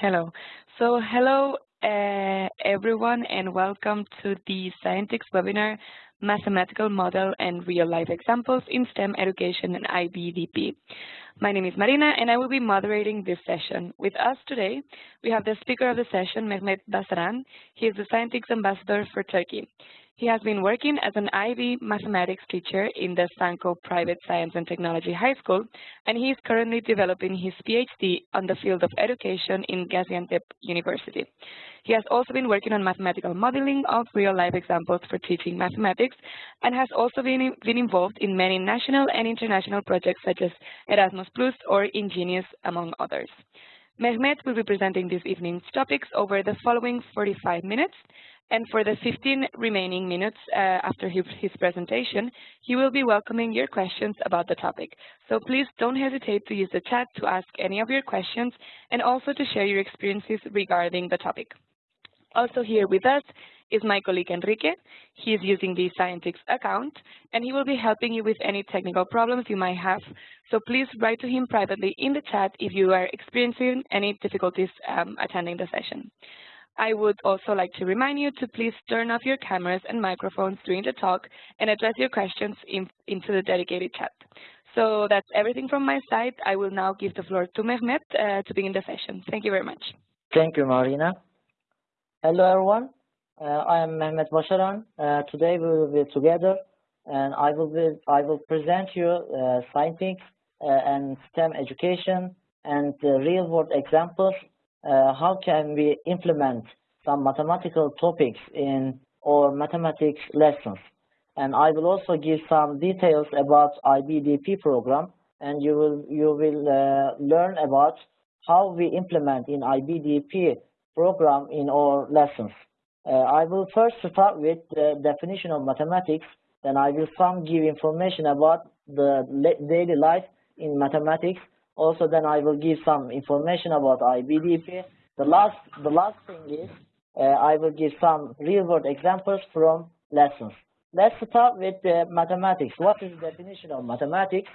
Hello. So hello uh, everyone and welcome to the Scientix webinar, Mathematical Model and Real-Life Examples in STEM Education and IBDP. My name is Marina and I will be moderating this session. With us today, we have the speaker of the session, Mehmet Basaran. He is the Scientix Ambassador for Turkey. He has been working as an IB mathematics teacher in the Sanko Private Science and Technology High School, and he is currently developing his PhD on the field of education in Gaziantep University. He has also been working on mathematical modeling of real-life examples for teaching mathematics, and has also been, been involved in many national and international projects such as Erasmus Plus or Ingenious, among others. Mehmet will be presenting this evening's topics over the following 45 minutes, and for the 15 remaining minutes uh, after his, presentation, he will be welcoming your questions about the topic. So please don't hesitate to use the chat to ask any of your questions and also to share your experiences regarding the topic. Also here with us is my colleague Enrique. He is using the Scientix account, and he will be helping you with any technical problems you might have. So please write to him privately in the chat if you are experiencing any difficulties um, attending the session. I would also like to remind you to please turn off your cameras and microphones during the talk and address your questions in, into the dedicated chat. So that's everything from my side. I will now give the floor to Mehmet uh, to begin the session. Thank you very much. Thank you, Marina. Hello, everyone. Uh, I am Mehmet Başaran. Uh, today we will be together, and I will be, I will present you uh, science uh, and STEM education and real-world examples uh, how can we implement some mathematical topics in our mathematics lessons. And I will also give some details about IBDP program, and you will you will uh, learn about how we implement in IBDP program in our lessons. Uh, I will first start with the definition of mathematics, then I will some give information about the daily life in mathematics, also, then I will give some information about IBDP. The last, the last thing is uh, I will give some real-world examples from lessons. Let's start with uh, mathematics. What is the definition of mathematics?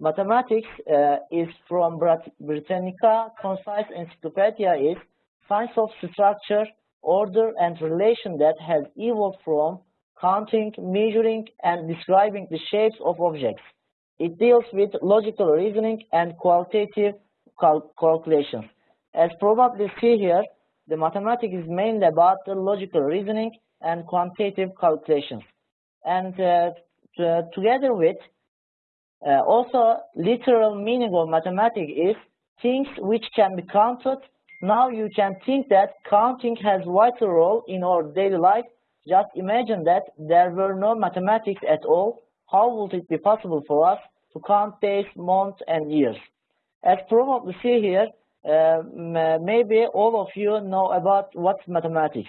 Mathematics uh, is from Britannica Concise Encyclopedia is science of structure, order, and relation that has evolved from counting, measuring, and describing the shapes of objects. It deals with logical reasoning and qualitative cal calculations. As probably see here, the mathematics is mainly about the logical reasoning and quantitative calculations. And uh, together with uh, also literal meaning of mathematics is things which can be counted. Now you can think that counting has vital role in our daily life. Just imagine that there were no mathematics at all how would it be possible for us to count days, months, and years? As probably see here, uh, maybe all of you know about what's mathematics.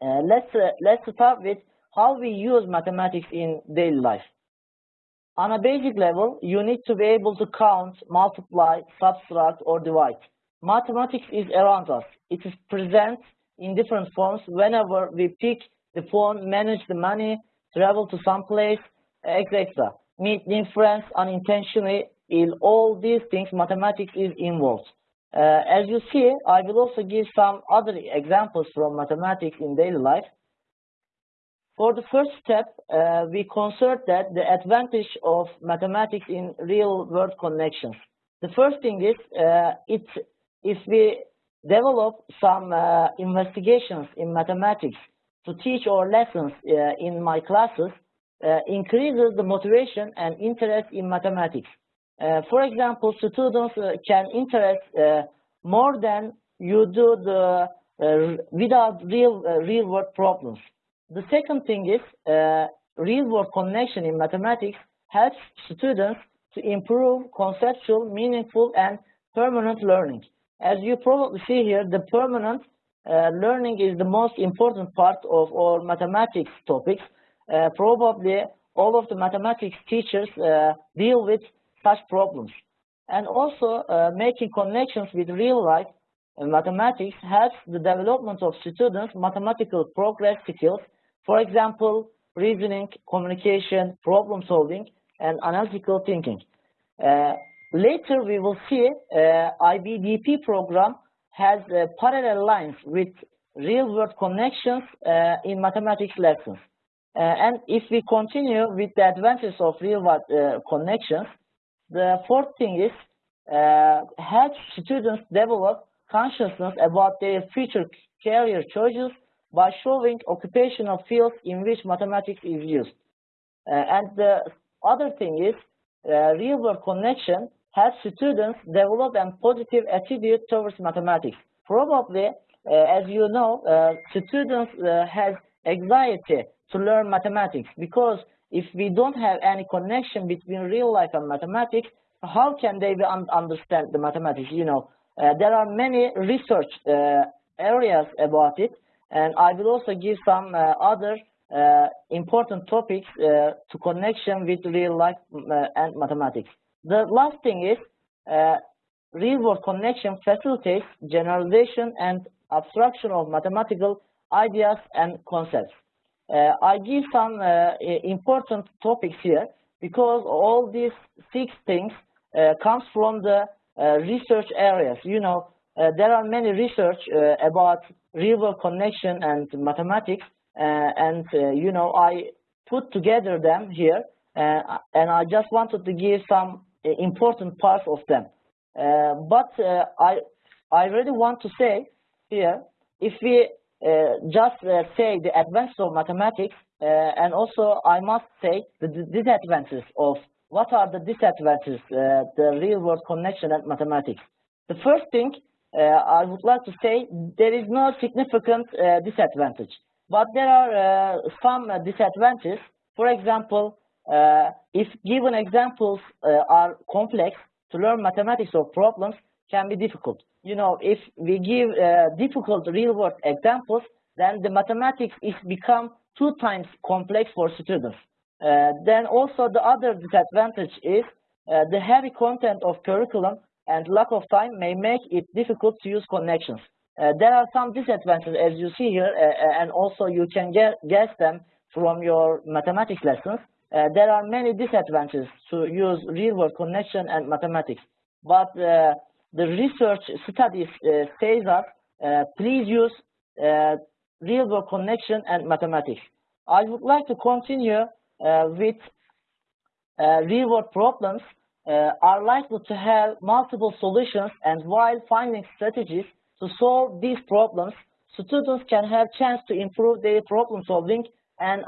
Uh, let's uh, let's start with how we use mathematics in daily life. On a basic level, you need to be able to count, multiply, subtract, or divide. Mathematics is around us. It is present in different forms whenever we pick the phone, manage the money, travel to some place, etc. Meet inference unintentionally in all these things, mathematics is involved. Uh, as you see, I will also give some other examples from mathematics in daily life. For the first step, uh, we consider that the advantage of mathematics in real-world connections. The first thing is, uh, it's, if we develop some uh, investigations in mathematics to teach our lessons uh, in my classes, uh, increases the motivation and interest in mathematics. Uh, for example, students uh, can interest more than you do the without real real world problems. The second thing is real world connection in mathematics helps students to improve conceptual, meaningful, and permanent learning. As you probably see here, the permanent uh, learning is the most important part of all mathematics topics uh, probably all of the mathematics teachers uh, deal with such problems. And also uh, making connections with real life mathematics helps the development of students' mathematical progress skills, for example, reasoning, communication, problem solving, and analytical thinking. Uh, later, we will see uh, IBDP program has uh, parallel lines with real-world connections uh, in mathematics lessons. Uh, and if we continue with the advantages of real-world uh, connections, the fourth thing is uh, help students develop consciousness about their future career choices by showing occupational fields in which mathematics is used. Uh, and the other thing is uh, real-world connection helps students develop a positive attitude towards mathematics. Probably, uh, as you know, students have anxiety to learn mathematics because if we don't have any connection between real life and mathematics, how can they un understand the mathematics? You know, uh, there are many research uh, areas about it, and I will also give some uh, other uh, important topics uh, to connection with real life uh, and mathematics. The last thing is real-world connection facilitates generalization and abstraction of mathematical ideas and concepts. Uh, I give some uh, important topics here because all these six things uh, comes from the research areas. You know, uh, there are many research uh, about real-world connection and mathematics, uh, and you know I put together them here, and I just wanted to give some important parts of them. but I I really want to say here, if we just say the advances of mathematics, and also I must say the disadvantages of what are the disadvantages, uh, the real-world connection and mathematics. The first thing uh, I would like to say there is no significant uh, disadvantage, but there are uh, some disadvantages. For example, if given examples are complex, to learn mathematics or problems can be difficult. You know, if we give difficult real-world examples, then the mathematics is become two times complex for students. Uh, then also the other disadvantage is uh, the heavy content of curriculum and lack of time may make it difficult to use connections. Uh, there are some disadvantages as you see here, uh, uh and also you can guess them from your mathematics lessons. Uh, there are many disadvantages to use real-world connection and mathematics. But uh, the research studies uh, says that please use real-world connection and mathematics. I would like to continue with real-world problems uh, are likely to have multiple solutions and while finding strategies to solve these problems, students can have chance to improve their problem solving and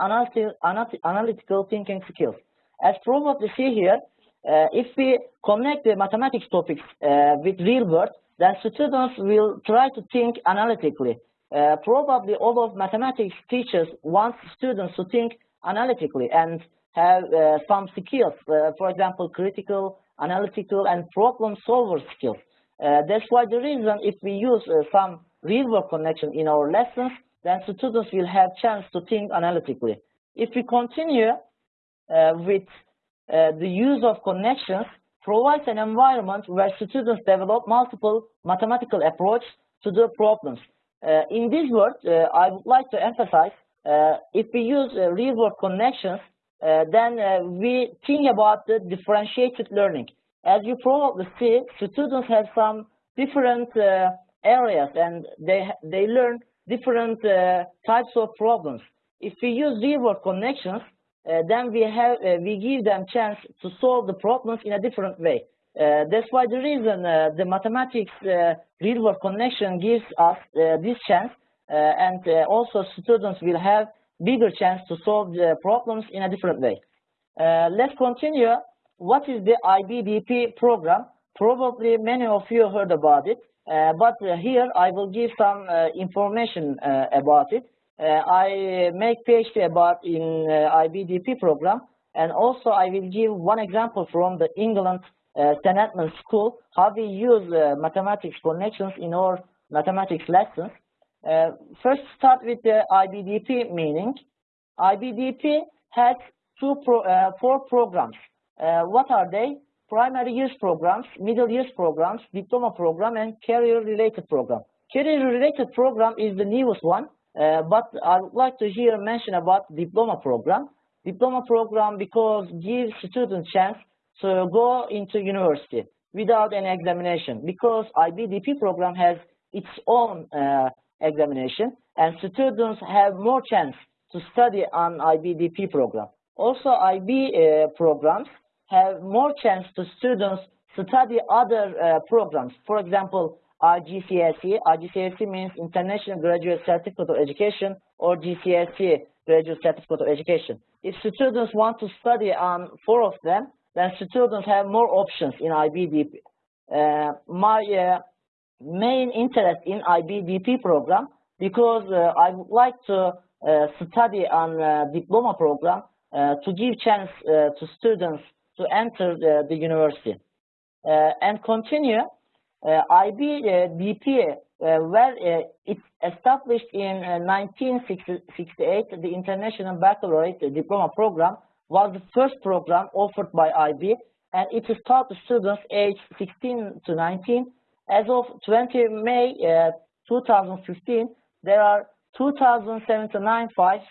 analytical thinking skills. As probably see here, uh, if we connect the mathematics topics uh, with real world, then students will try to think analytically. Uh, probably all of mathematics teachers want students to think analytically and have uh, some skills, uh, for example, critical, analytical, and problem solver skills. Uh, that's why the reason if we use some real-world connection in our lessons, then students will have chance to think analytically. If we continue uh, with uh, the use of connections, provides an environment where students develop multiple mathematical approach to the problems. in this word, I would like to emphasize, if we use real-world connections, uh, then uh, we think about the differentiated learning. As you probably see, students have some different uh, areas and they, they learn different types of problems. If we use real-world connections, uh, then we have uh, we give them chance to solve the problems in a different way. Uh, that's why the reason the mathematics real-world connection gives us this chance, and also students will have bigger chance to solve the problems in a different way. Uh, let's continue. What is the IBDP program? Probably many of you heard about it, uh, but uh, here I will give some uh, information uh, about it. Uh, I make PhD about in IBDP program, and also I will give one example from the England St. Edmunds School, how we use mathematics connections in our mathematics lessons. Uh, first start with the IBDP meaning. IBDP has two pro, uh, four programs. Uh, what are they? Primary years programs, middle years programs, diploma program, and career-related program. Career-related program is the newest one, uh, but I would like to here mention about diploma program. Diploma program because gives students chance to go into university without any examination because IBDP program has its own uh, examination, and students have more chance to study on IBDP program. Also, IB uh, programs have more chance to students to study other uh, programs. For example, IGCSE. IGCSE means International Graduate Certificate of Education or GCSE Graduate Certificate of Education. If students want to study on four of them, then students have more options in IBDP. Uh, my uh, main interest in IBDP program because uh, I would like to uh, study on uh, diploma program uh, to give chance to students to enter the, the university and continue IBDP where it's established in uh, 1968 the International Baccalaureate Diploma Program was the first program offered by IB and it is taught to students aged 16 to 19 as of 20 May uh, 2015, there are 2,079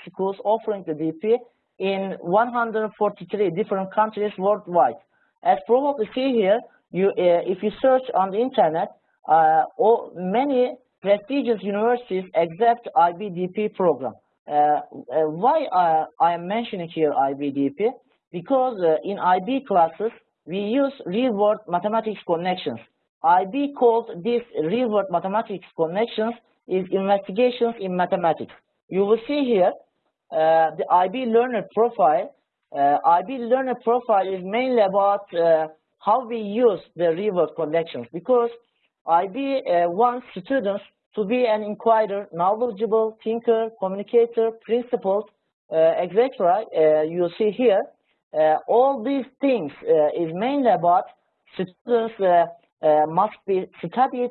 schools offering the DP in 143 different countries worldwide. As probably see here, you, uh, if you search on the internet, uh, all, many prestigious universities accept IBDP program. Uh, why I am mentioning here IBDP? Because in IB classes, we use real-world mathematics connections. IB calls these real-world mathematics connections is investigations in mathematics. You will see here uh, the IB learner profile. Uh, IB learner profile is mainly about uh, how we use the real-world connections because IB uh, wants students to be an inquirer, knowledgeable, thinker, communicator, principled, uh, etc. Uh, you see here. all these things is mainly about students uh, must be studied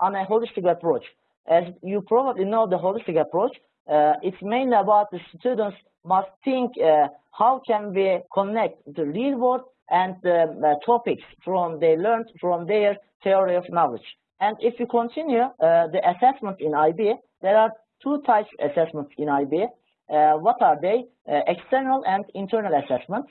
on a holistic approach. As you probably know the holistic approach, uh, it's mainly about the students must think uh, how can we connect the real world and the topics from they learned from their theory of knowledge. And if you continue uh, the assessment in IB, there are two types of assessments in IB. Uh, what are they? Uh, external and internal assessment.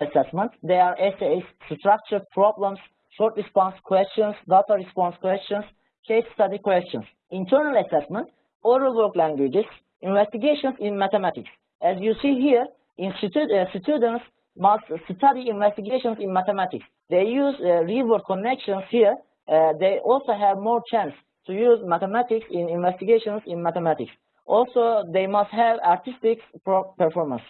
Assessment. They are essays, structured problems, short response questions, data response questions, case study questions. Internal assessment, oral work languages, investigations in mathematics. As you see here, uh, students must study investigations in mathematics. They use uh, real-world connections here. Uh, they also have more chance to use mathematics in investigations in mathematics. Also, they must have artistic performance.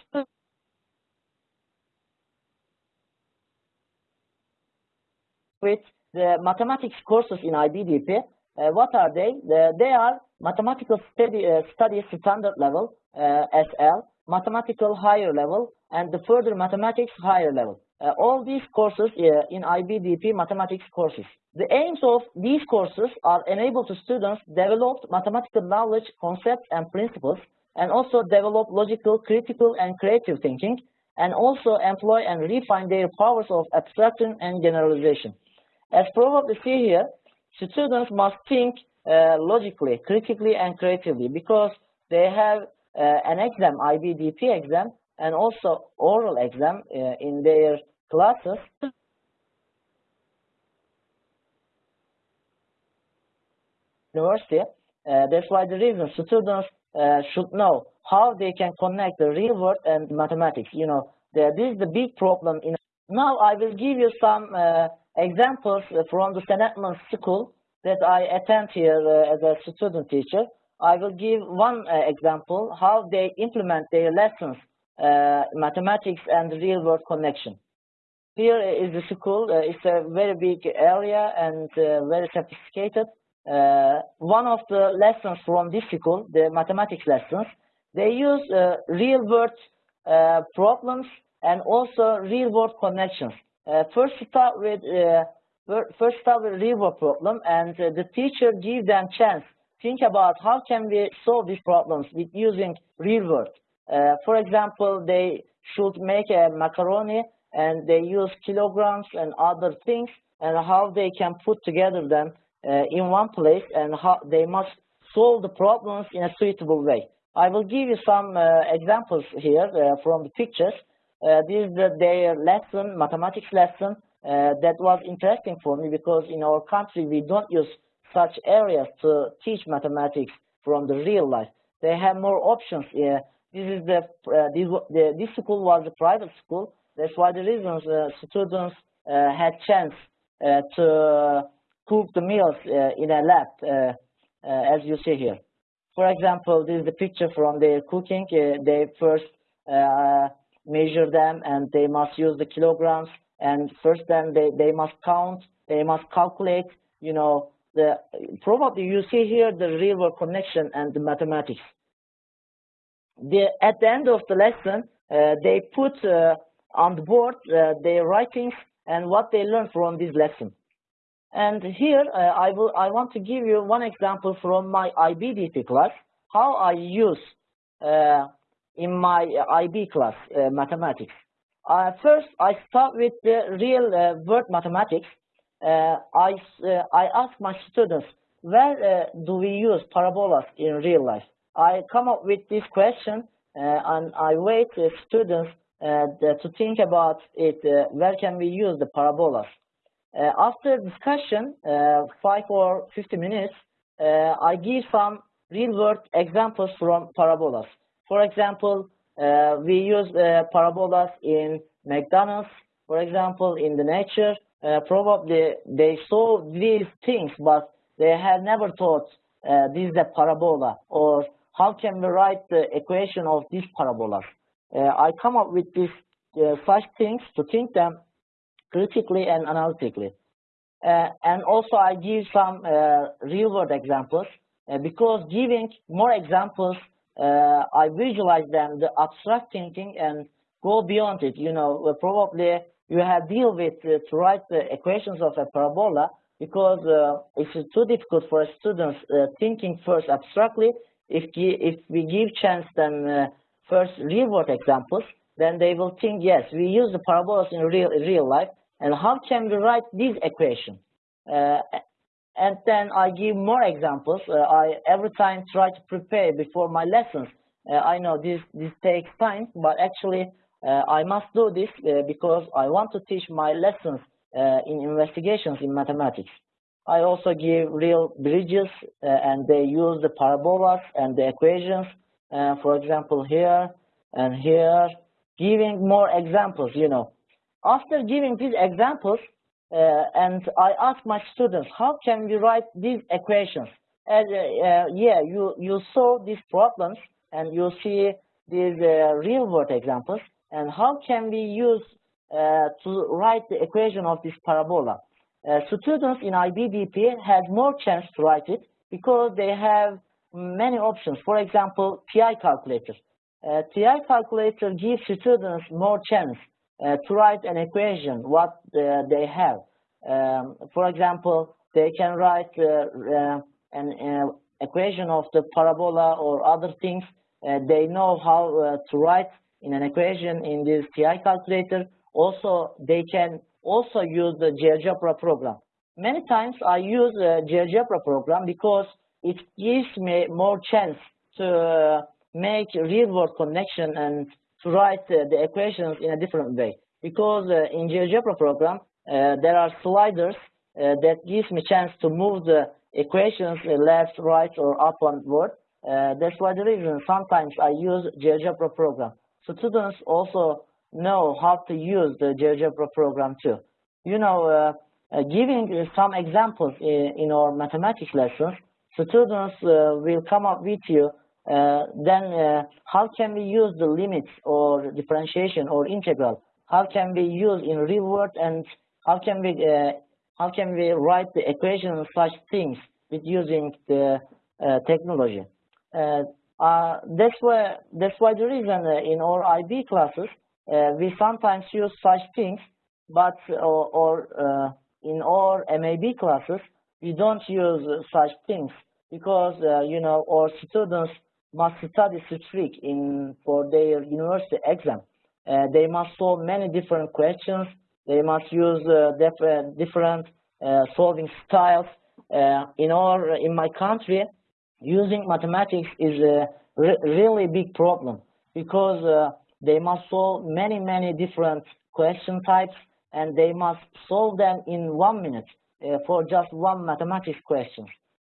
With the mathematics courses in IBDP. Uh, what are they? The, they are mathematical study, uh, studies standard level, uh, SL, mathematical higher level, and the further mathematics higher level. Uh, all these courses uh, in IBDP mathematics courses. The aims of these courses are enable to students develop mathematical knowledge, concepts, and principles, and also develop logical, critical, and creative thinking, and also employ and refine their powers of abstraction and generalization. As probably see here, students must think uh, logically, critically, and creatively because they have uh, an exam, IBDP exam, and also oral exam uh, in their classes. University. Uh, that's why the reason students uh, should know how they can connect the real world and mathematics. You know, this is the big problem. In now I will give you some examples from the St. Edmunds School that I attend here uh, as a student teacher. I will give one uh, example how they implement their lessons, uh, mathematics and real world connection. Here is the school. Uh, it's a very big area and uh, very sophisticated. Uh, one of the lessons from this school, the mathematics lessons, they use real world problems and also real world connections. Uh, first start with uh, first start with real problem and uh, the teacher give them chance think about how can we solve these problems with using real world. Uh, for example, they should make a macaroni and they use kilograms and other things and how they can put together them uh, in one place and how they must solve the problems in a suitable way. I will give you some uh, examples here from the pictures. Uh, this is the, their lesson, mathematics lesson, uh, that was interesting for me because in our country we don't use such areas to teach mathematics from the real life. They have more options. Uh, this is the, uh, this, the, this school was a private school. That's why the reasons uh, students uh, had chance to cook the meals in a lab, as you see here. For example, this is the picture from their cooking. they first measure them and they must use the kilograms and first then they, they must count, they must calculate, you know, the probably you see here the real world connection and the mathematics. The, at the end of the lesson, uh, they put uh, on the board uh, their writings and what they learned from this lesson. And here uh, I will I want to give you one example from my IBDP class how I use uh, in my IB class uh, mathematics. Uh, first, I start with the real uh, word mathematics. Uh, I, uh, I ask my students, where uh, do we use parabolas in real life? I come up with this question uh, and I wait students to think about it, where can we use the parabolas? after discussion, five or 50 minutes, I give some real world examples from parabolas. For example, uh, we use uh, parabolas in McDonald's, for example, in the nature. Uh, probably they saw these things, but they had never thought uh, this is a parabola or how can we write the equation of these parabolas. Uh, I come up with these uh, such things to think them critically and analytically. and also I give some real world examples because giving more examples uh, I visualize them, the abstract thinking, and go beyond it. You know, uh, probably you have deal with uh, to write the equations of a parabola because uh, it's too difficult for students uh, thinking first abstractly. If if we give chance them uh, first real world examples, then they will think yes, we use the parabolas in real real life, and how can we write this equation? And then I give more examples. Uh, I every time try to prepare before my lessons. Uh, I know this this takes time, but actually uh, I must do this uh, because I want to teach my lessons uh, in investigations in mathematics. I also give real bridges, uh, and they use the parabolas and the equations. for example, here and here, giving more examples. You know, after giving these examples, and I ask my students, how can we write these equations? And uh, uh, yeah, you, you saw these problems and you see these real world examples. And how can we use to write the equation of this parabola? students in IBDP had more chance to write it because they have many options. For example, TI calculator. Uh, TI calculator gives students more chance uh, to write an equation, what uh, they have. Um, for example, they can write uh, an equation of the parabola or other things. they know how to write in an equation in this TI calculator. Also, they can also use the GeoGebra program. Many times I use the GeoGebra program because it gives me more chance to make real-world connection and to write uh, the equations in a different way. Because uh, in GeoGebra program, uh, there are sliders that gives me chance to move the equations left, right, or up onward. that's why the reason sometimes I use GeoGebra program. So students also know how to use the GeoGebra program too. You know, uh, uh, giving some examples in, in, our mathematics lessons, students uh, will come up with you uh, Uh, then uh, how can we use the limits or differentiation or integral? How can we use in real world and how can we uh, how can we write the equation of such things with using the uh, technology? Uh, that's why that's why the reason in our IB classes we sometimes use such things, but or, or in our MAB classes we don't use such things because uh, you know our students must study strict in for their university exam. Uh, they must solve many different questions. They must use uh, different, different uh, solving styles. Uh, in our in my country, using mathematics is a re really big problem because uh, they must solve many, many different question types and they must solve them in one minute uh, for just one mathematics question.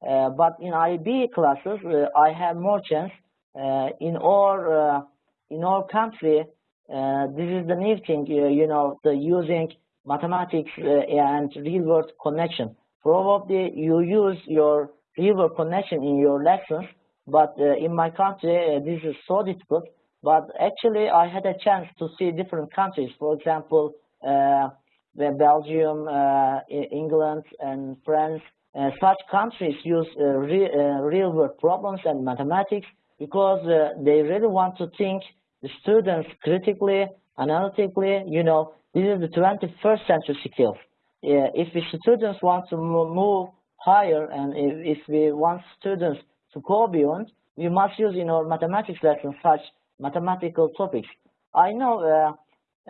Uh, but in IB classes, uh, I have more chance. Uh, in our in our country, this is the new thing, you know, the using mathematics and real world connection. Probably you use your real world connection in your lessons, but in my country, this is so difficult. But actually, I had a chance to see different countries. For example, uh, Belgium, uh, England, and France, uh, such countries use uh, re uh, real world problems and mathematics because they really want to think the students critically, analytically, you know, this is the 21st century skills. if the students want to move higher and if, if we want students to go beyond, we must use in our mathematics lessons such mathematical topics. I know uh,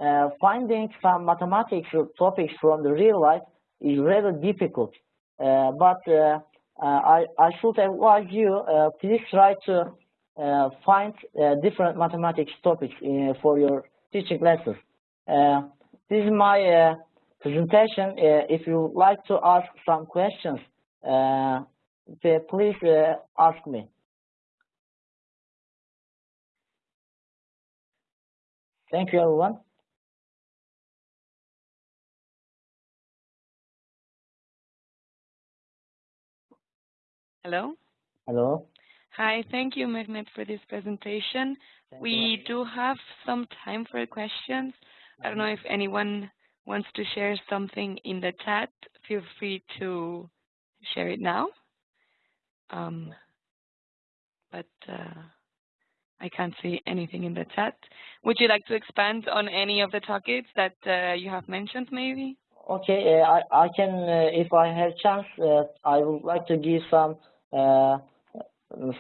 uh, finding some mathematics topics from the real life is rather difficult. Uh, but uh, uh, I, I should advise you, uh, please try to uh, find uh, different mathematics topics for your teaching lessons. this is my presentation. if you would like to ask some questions, please ask me. Thank you, everyone. Hello? Hello. Hi, thank you, Mehmet, for this presentation. Thank we do have some time for questions. I don't know if anyone wants to share something in the chat. Feel free to share it now. Um, but uh, I can't see anything in the chat. Would you like to expand on any of the topics that uh, you have mentioned, maybe? Okay, uh, I, I can, uh, if I have chance, uh, I would like to give some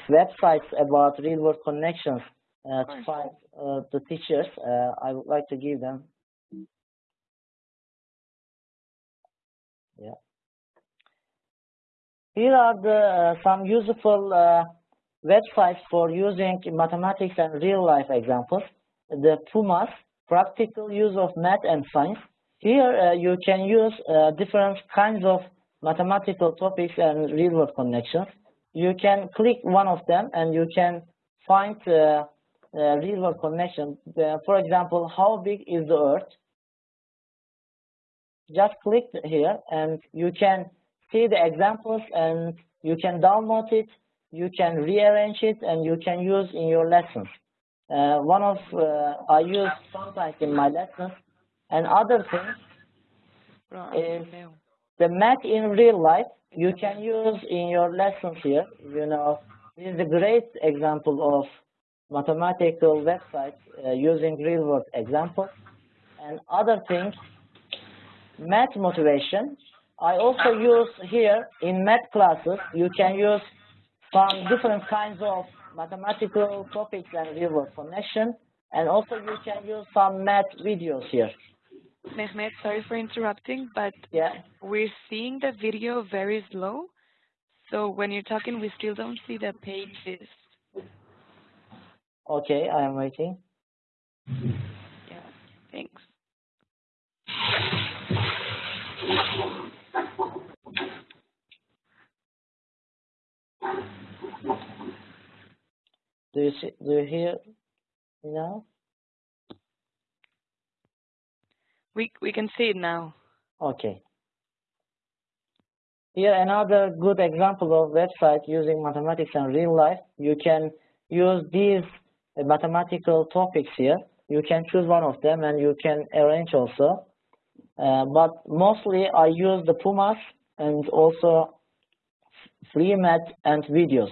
websites about real-world connections uh, to find uh, the teachers. I would like to give them. Yeah. Here are the some useful websites for using mathematics and real-life examples. The PUMAS, Practical Use of Math and Science. Here uh, you can use uh, different kinds of mathematical topics and real-world connections. You can click one of them and you can find uh, real-world connection. for example, how big is the Earth? Just click here and you can see the examples and you can download it, you can rearrange it, and you can use in your lessons. Uh, one of uh, I use sometimes in my lessons, and other thing is the math in real life, you can use in your lessons here. You know, this is a great example of mathematical websites uh, using real world examples. And other things, math motivation. I also use here in math classes, you can use some different kinds of mathematical topics and real world connection. And also you can use some math videos here. Mehmet, sorry for interrupting, but yeah. we're seeing the video very slow. So when you're talking, we still don't see the pages. Okay, I am waiting. Yeah, thanks. Do you see, do you hear me now? We, we can see it now. Okay. Here another good example of website using mathematics and real life. You can use these mathematical topics here. You can choose one of them and you can arrange also. Uh, but mostly I use the Pumas and also free math and videos.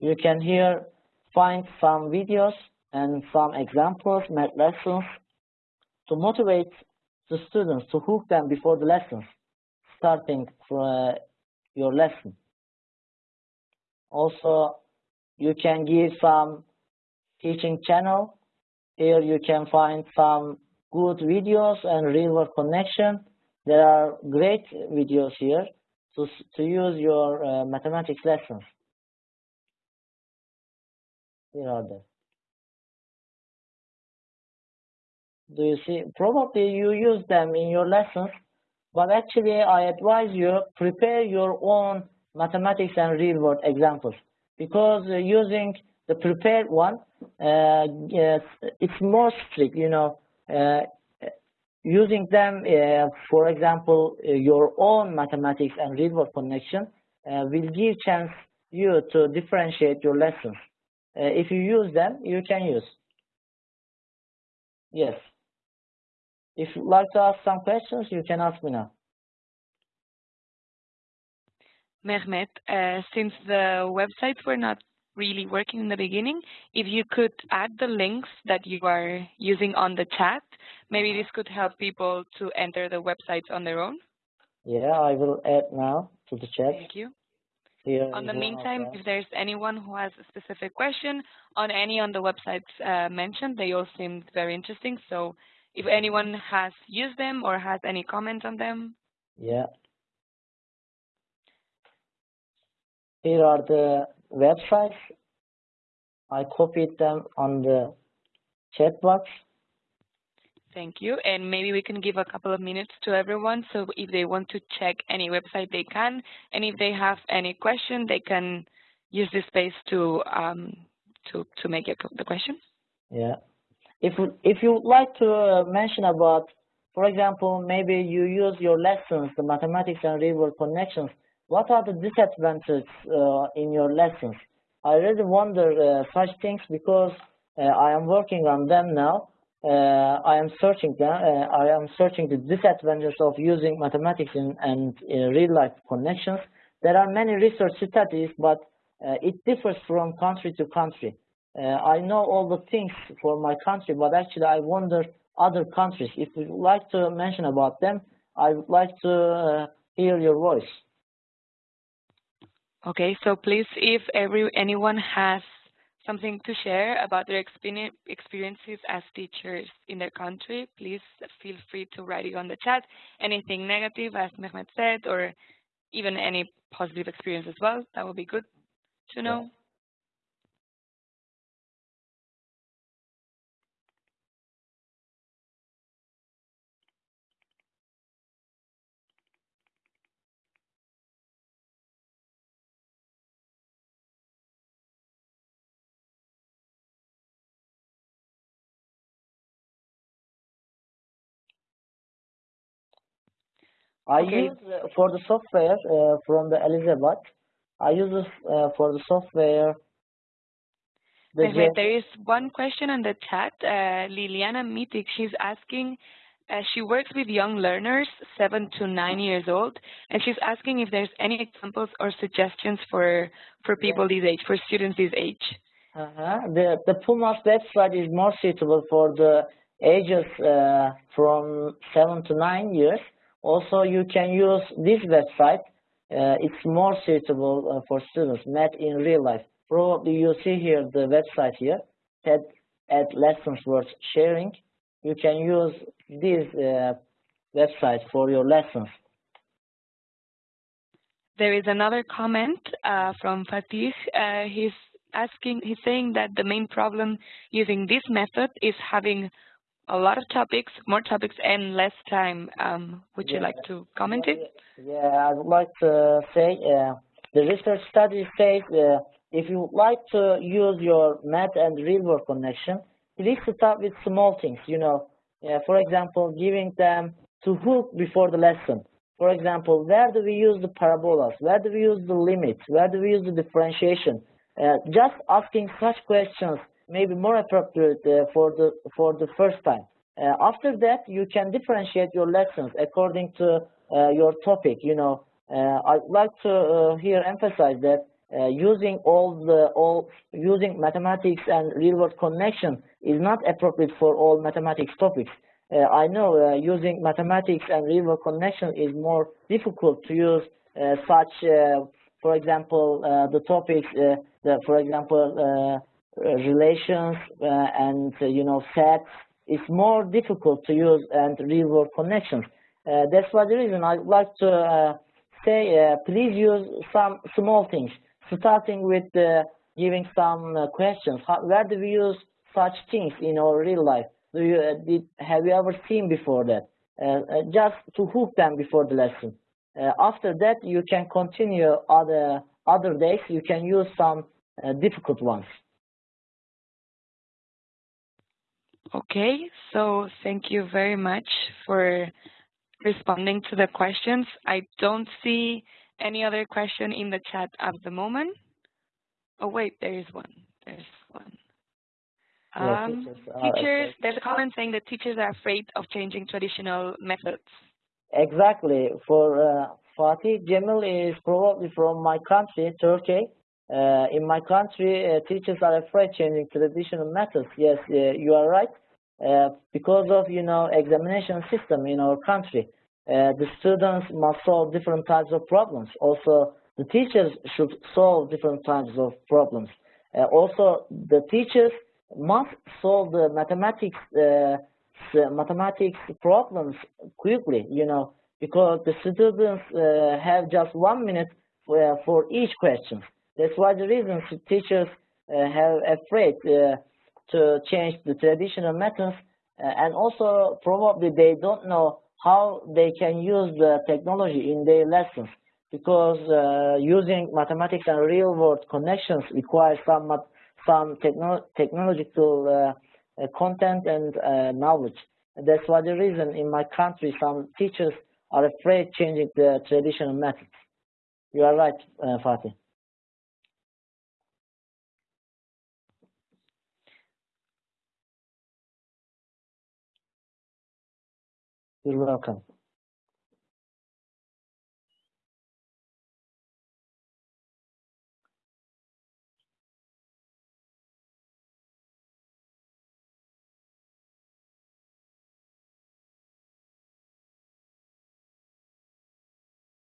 You can here find some videos and some examples, math lessons to motivate the students to hook them before the lessons, starting from uh, your lesson. Also, you can give some teaching channel. Here you can find some good videos and real-world connection. There are great videos here to, to use your uh, mathematics lessons. Here are they. Do you see? Probably you use them in your lessons, but actually I advise you prepare your own mathematics and real world examples because uh, using the prepared one, uh, it's more strict, you know, uh, using them, uh, for example, uh, your own mathematics and real world connection uh, will give chance you to differentiate your lessons. if you use them, you can use. Yes. If you'd like to ask some questions, you can ask me now. Mehmet, uh, since the websites were not really working in the beginning, if you could add the links that you are using on the chat, maybe this could help people to enter the websites on their own. Yeah, I will add now to the chat. Thank you. Here on the is one of meantime, if there's anyone who has a specific question on any on the websites uh, mentioned, they all seemed very interesting. So if anyone has used them or has any comment on them, Yeah. Here are the websites. I copied them on the chat box. thank you. And maybe we can give a couple of minutes to everyone. So if they want to check any website, they can. And if they have any question, they can use this space to um, to to make a, the question. Yeah. If if you would like to uh, mention about, for example, maybe you use your lessons, the mathematics and real world connections. What are the disadvantages uh, in your lessons? I really wonder uh, such things because uh, I am working on them now. I am searching them. I am searching the disadvantages of using mathematics in, and real life connections. There are many research studies, but it differs from country to country. Uh, I know all the things for my country, but actually I wonder other countries. If you would like to mention about them, I would like to uh, hear your voice. Okay, so please, if every anyone has something to share about their experiences as teachers in their country, please feel free to write it on the chat. Anything negative, as Mehmet said, or even any positive experience as well, that would be good to know. I Okay. use uh, for the software uh, from the Elizabeth. I use uh, for the software. The there is one question in the chat. Uh, Liliana Mitik, she's asking, uh, she works with young learners, seven to nine years old, and she's asking if there's any examples or suggestions for for people this age, for students this age. Uh-huh. The the PUMAS website is more suitable for the ages uh, from seven to nine years. Also, you can use this website. Uh, it's more suitable uh, for students, met in real life. Probably you see here the website here, TED at lessons worth sharing. You can use this uh, website for your lessons. There is another comment uh, from Fatih. Uh, he's asking, he's saying that the main problem using this method is having a lot of topics, more topics, and less time. Um, would you like to comment it? Yeah, I would like to say uh, the research study says uh, if you would like to use your math and real world connection, please start with small things. You know, uh, for example, giving them to hook before the lesson. For example, where do we use the parabolas? Where do we use the limits? Where do we use the differentiation? Uh, just asking such questions maybe more appropriate uh, for the for the first time. Uh, after that, you can differentiate your lessons according to uh, your topic. You know, I'd like to here emphasize that uh, using all the all using mathematics and real world connection is not appropriate for all mathematics topics. Uh, I know uh, using mathematics and real world connection is more difficult to use such, for example, the topics, the, for example, Uh, relations uh, and uh, you know sets is more difficult to use and real world connections. Uh, that's why the reason I'd like to uh, say please use some small things, starting with giving some questions. How, where do we use such things in our real life? do you, uh, did, have you ever seen before that? Uh, just to hook them before the lesson. after that, you can continue other other days. You can use some difficult ones. Okay, so thank you very much for responding to the questions. I don't see any other question in the chat at the moment. Oh wait, there is one. There's one. Um, teachers, there's a comment saying that teachers are afraid of changing traditional methods. Exactly. For uh, Fatih, Cemil is probably from my country, Turkey. Uh, in my country, uh, teachers are afraid changing traditional methods. Yes, uh, you are right. Uh, because of you know examination system in our country, uh, the students must solve different types of problems. Also, the teachers should solve different types of problems. Uh, also, the teachers must solve the mathematics mathematics problems quickly. You know, because the students have just one minute for, for each question. That's why the reason teachers uh, have afraid uh, to change the traditional methods uh, and also probably they don't know how they can use the technology in their lessons because uh, using mathematics and real world connections requires some some techno technological uh, uh, content and knowledge. And that's why the reason in my country some teachers are afraid changing the traditional methods. You are right, Fatih. You're welcome.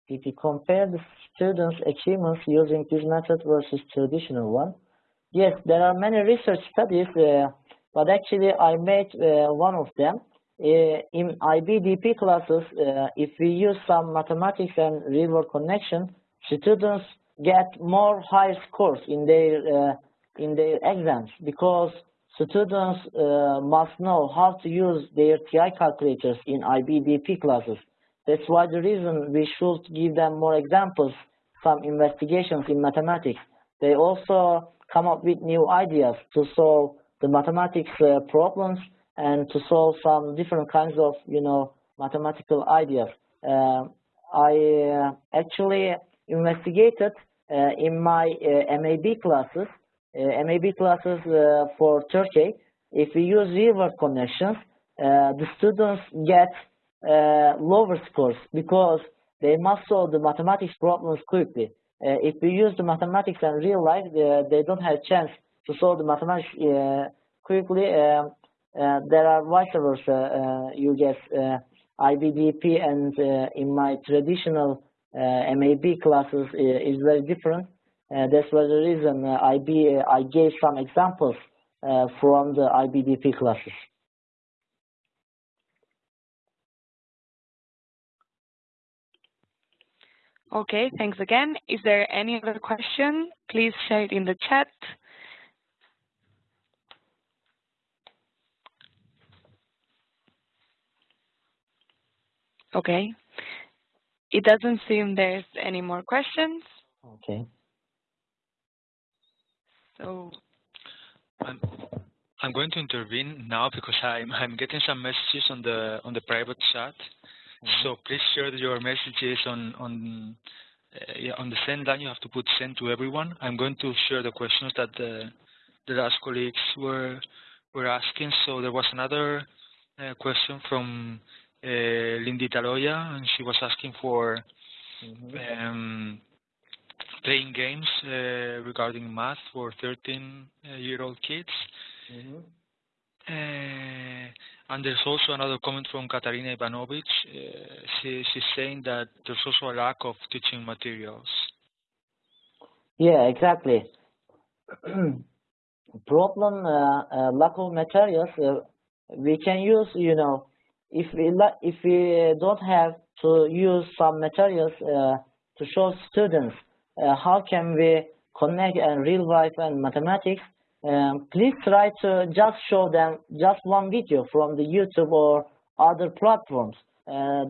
If you compare the students' achievements using this method versus traditional one, yes, there are many research studies, uh, but actually I made uh, one of them. In IBDP classes, if we use some mathematics and real-world connection, students get more high scores in their in their exams because students uh, must know how to use their TI calculators in IBDP classes. That's why the reason we should give them more examples, some investigations in mathematics. They also come up with new ideas to solve the mathematics uh, problems and to solve some different kinds of, you know, mathematical ideas. Uh, I uh, actually investigated uh, in my uh, MAB classes, uh, MAB classes uh, for Turkey. If we use real-world connections, the students get lower scores because they must solve the mathematics problems quickly. if we use the mathematics and real life, they, they don't have a chance to solve the mathematics quickly. Um, uh, Uh, there are vice versa. Uh, uh, you get uh, IBDP and uh, in my traditional MAB classes is very different. that's why the reason IB, I gave some examples from the IBDP classes. Okay, thanks again. Is there any other question? Please share it in the chat. Okay. It doesn't seem there's any more questions. Okay. So I'm I'm going to intervene now because I'm I'm getting some messages on the on the private chat. Mm -hmm. So please share your messages on on uh, on the send line. You have to put send to everyone. I'm going to share the questions that the the last colleagues were were asking. So there was another uh, question from Lindy Taloya, and she was asking for mm -hmm. um, playing games uh, regarding math for 13-year-old uh, kids. Mm -hmm. and there's also another comment from Katarina Ivanovic. she, she's saying that there's also a lack of teaching materials. Yeah, exactly. Problem, uh, uh, lack of materials, uh, we can use, you know, if we if we don't have to use some materials uh, to show students uh, how can we connect and real life and mathematics, um, please try to just show them just one video from the YouTube or other platforms. Uh,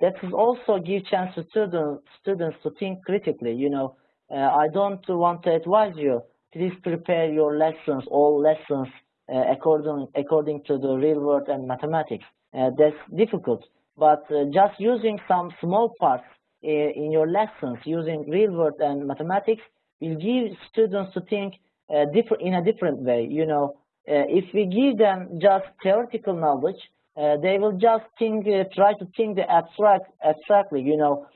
that is also give chance to students students to think critically. You know, uh, I don't want to advise you. Please prepare your lessons, all lessons uh, according according to the real world and mathematics. Uh, that's difficult, but uh, just using some small parts uh, in your lessons using real world and mathematics will give students to think uh, different in a different way. You know, uh, if we give them just theoretical knowledge, uh, they will just think, try to think the abstract abstractly. You know,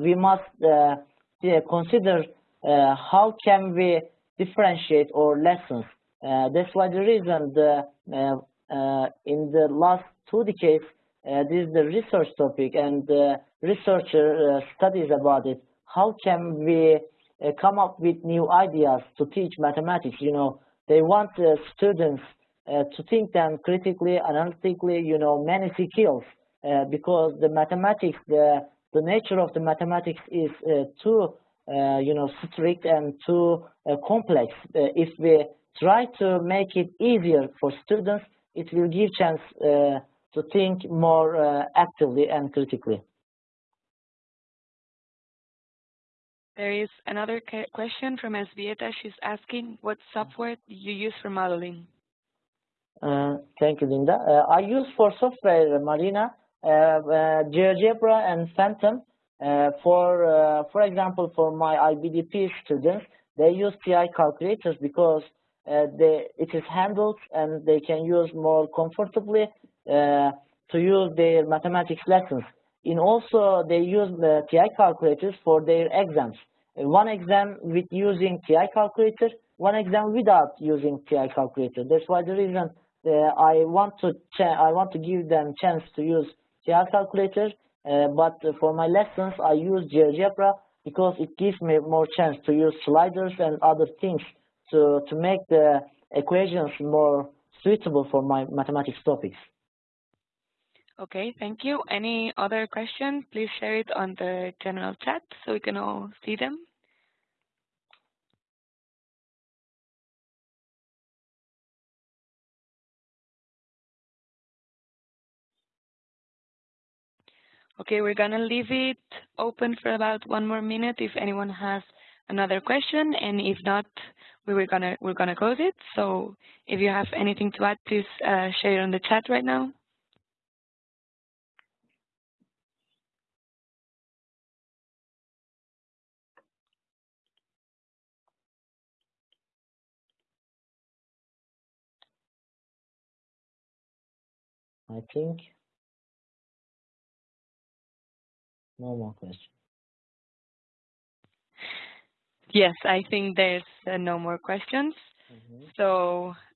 we must consider how can we differentiate our lessons. that's why the reason the in the last two decades uh, this is the research topic and the researcher uh, studies about it. How can we uh, come up with new ideas to teach mathematics. You know, they want uh, students uh, to think them critically, analytically, you know, many skills because the mathematics, the, the nature of the mathematics is too, you know, strict and too complex. if we try to make it easier for students, it will give chance to think more actively and critically. There is another question from Esvieta. She's asking, what software do you use for modeling? Uh, thank you, Linda. Uh, I use for software, Marina, uh, uh GeoGebra and Fathom. Uh, for, uh, for example, for my IBDP students, they use TI calculators because they, it is handled and they can use more comfortably to use their mathematics lessons. And also, they use the TI calculators for their exams. One exam with using TI calculator, one exam without using TI calculator. That's why the reason uh, I want to I want to give them chance to use TI calculator. Uh, but for my lessons, I use GeoGebra because it gives me more chance to use sliders and other things to to make the equations more suitable for my mathematics topics. Okay, thank you. Any other questions? Please share it on the general chat so we can all see them. Okay, we're gonna leave it open for about one more minute if anyone has another question, and if not, we were gonna we're gonna close it. So if you have anything to add, please uh, share it on the chat right now. I think no more questions. Yes, I think there's uh, no more questions. Mm -hmm. So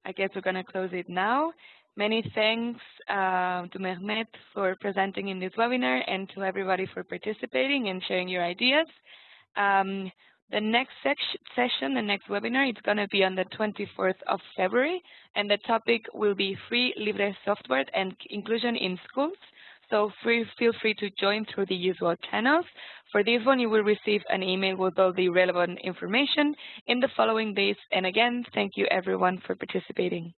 I guess we're going to close it now. Many thanks uh, to Mehmet for presenting in this webinar and to everybody for participating and sharing your ideas. Um, the next session, the next webinar, it's going to be on the 24th of February, and the topic will be free libre software and inclusion in schools. So free, feel free to join through the usual channels. For this one, you will receive an email with all the relevant information in the following days. And again, thank you everyone for participating.